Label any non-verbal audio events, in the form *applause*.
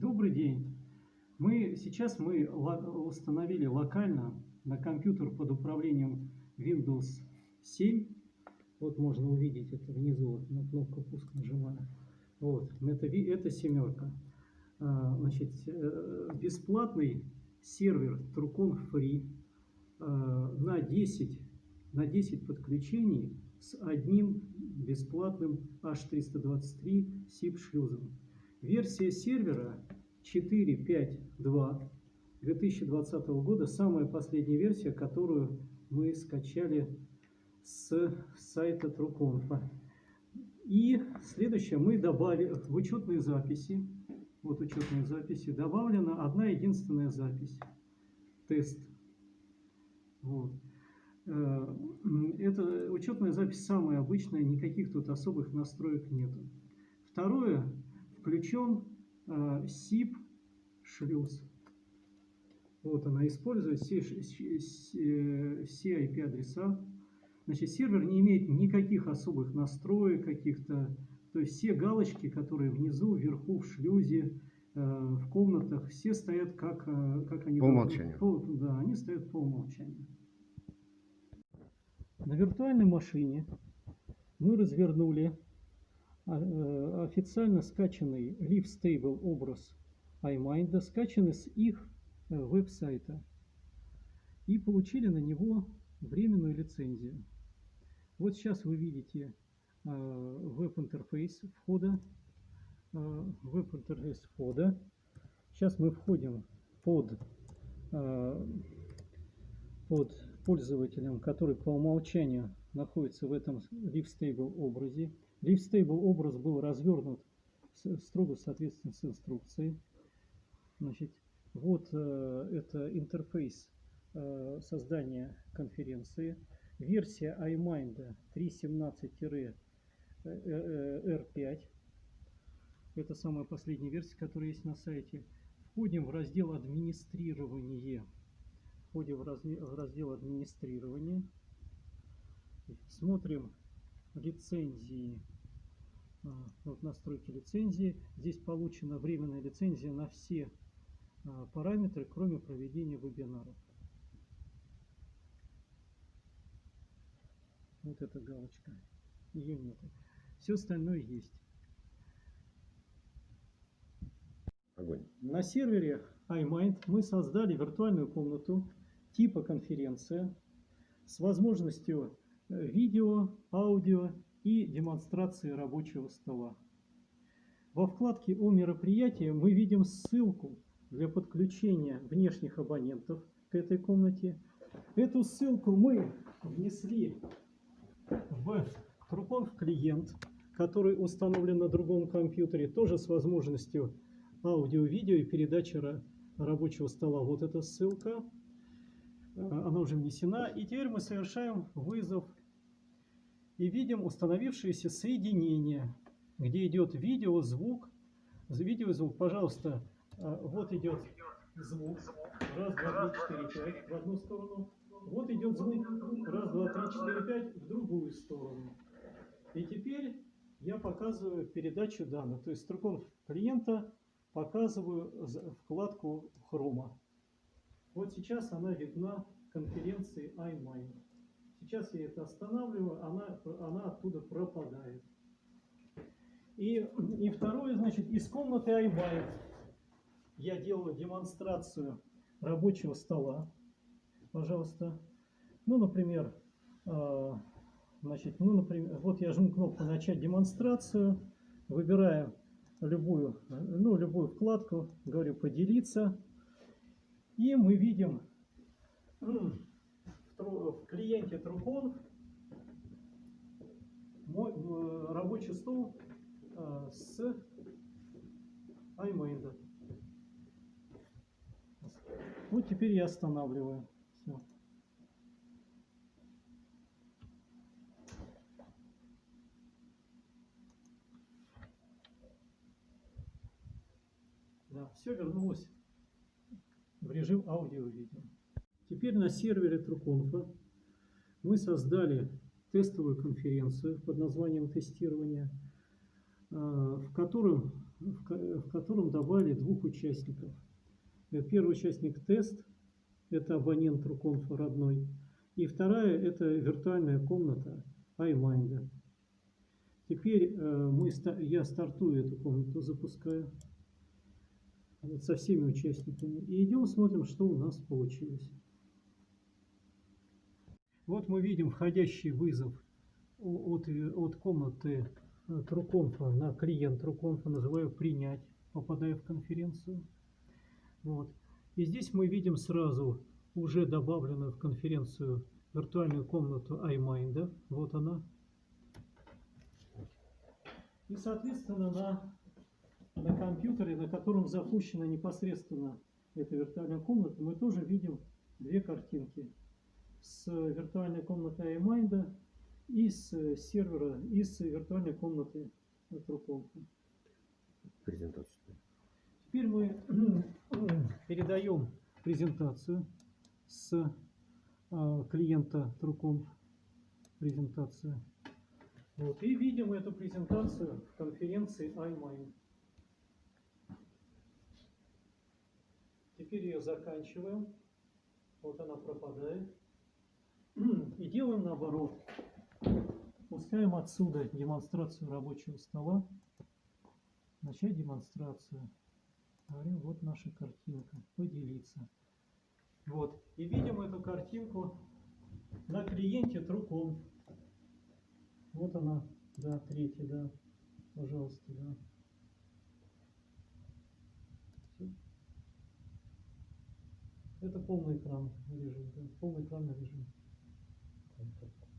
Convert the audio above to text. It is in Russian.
Добрый день. Мы, сейчас мы установили локально на компьютер под управлением Windows 7. Вот можно увидеть это внизу, на кнопку пуск нажимаю. Вот, это, это семерка. А, значит, э, бесплатный сервер Trucon Free а, на 10, на 10 подключений с одним бесплатным H323 SIP шлюзом. Версия сервера 4.5.2 2020 года, самая последняя версия, которую мы скачали с сайта TrueConf. И следующее, мы добавили в учетные записи, вот учетные записи, добавлена одна единственная запись, тест. Вот. Э, это учетная запись самая обычная, никаких тут особых настроек нету. Второе, включен э, SIP шлюз. Вот она использует все, все IP-адреса. Значит, сервер не имеет никаких особых настроек каких-то. То есть все галочки, которые внизу, вверху, в шлюзе, э, в комнатах, все стоят как, э, как они... По умолчанию. По, да, они стоят по умолчанию. На виртуальной машине мы развернули э, официально скачанный Live Stable образ iMind, скачанный с их э, веб-сайта, и получили на него временную лицензию. Вот сейчас вы видите э, веб-интерфейс входа, веб-интерфейс входа. Сейчас мы входим под, под пользователем, который по умолчанию находится в этом Live Stable образе. LiveStable образ был развернут строго соответственно с инструкцией. Значит, вот э, это интерфейс э, создания конференции. Версия iMind 3.17-R5. Это самая последняя версия, которая есть на сайте. Входим в раздел администрирование. Входим в раздел администрирования. Смотрим лицензии вот настройки лицензии. Здесь получена временная лицензия на все а, параметры, кроме проведения вебинаров. Вот эта галочка. Ее нет. Все остальное есть. Огонь. На сервере iMind мы создали виртуальную комнату типа конференция с возможностью э, видео, аудио и демонстрации рабочего стола. Во вкладке «О мероприятии» мы видим ссылку для подключения внешних абонентов к этой комнате. Эту ссылку мы внесли в Truconf клиент, который установлен на другом компьютере, тоже с возможностью аудио-видео и передачи рабочего стола. Вот эта ссылка, она уже внесена. И теперь мы совершаем вызов и видим установившееся соединение, где идет видео, звук. Видео звук, пожалуйста, а, вот идет звук. Раз, два, три, четыре, пять в одну сторону. Вот идет звук. Раз, два, три, четыре, пять в другую сторону. И теперь я показываю передачу данных. То есть строкон клиента показываю вкладку хрома. Вот сейчас она видна конференции iMind. Сейчас я это останавливаю, она, она оттуда пропадает. И, и второе, значит, из комнаты iBuyet я делаю демонстрацию рабочего стола. Пожалуйста. Ну, например, э, значит, ну, например, вот я жму кнопку «Начать демонстрацию», выбираю любую, ну, любую вкладку, говорю «Поделиться», и мы видим в клиенте Truconf мой э, рабочий стол э, с iMail. Вот теперь я останавливаю. Все. Да, все вернулось в режим аудио-видео. Теперь на сервере Труконфа мы создали тестовую конференцию под названием тестирование, э, в котором в, ко- в котором добавили двух участников. Э, Первый участник тест, это абонент Руконфа родной, и вторая это виртуальная комната iMind. Теперь э, мы, я стартую эту комнату, запускаю со всеми участниками. И идем смотрим, что у нас получилось. Вот мы видим входящий вызов от, от комнаты э, Труконфа на клиент Труконфа, называю принять, попадая в конференцию. Вот. И здесь мы видим сразу уже добавленную в конференцию виртуальную комнату iMind. Вот она. И, соответственно, на, на компьютере, на котором запущена непосредственно эта виртуальная комната, мы тоже видим две картинки. С виртуальной комнаты iMind и с сервера, и с виртуальной комнаты Труконфа. Презентацию. Теперь мы *clears throat* передаем презентацию с а, клиента Труконф. Презентация. Вот, и видим эту презентацию в конференции iMind. Теперь ее заканчиваем. Вот она пропадает. И делаем наоборот. Пускаем отсюда демонстрацию рабочего стола. Начать демонстрацию. Говорим, вот наша картинка. Поделиться. Вот. И видим эту картинку на клиенте Труком. Вот она. Да, третья, да. Пожалуйста, да. Это полный экран режим, да. Полный экранный режим. Thank you.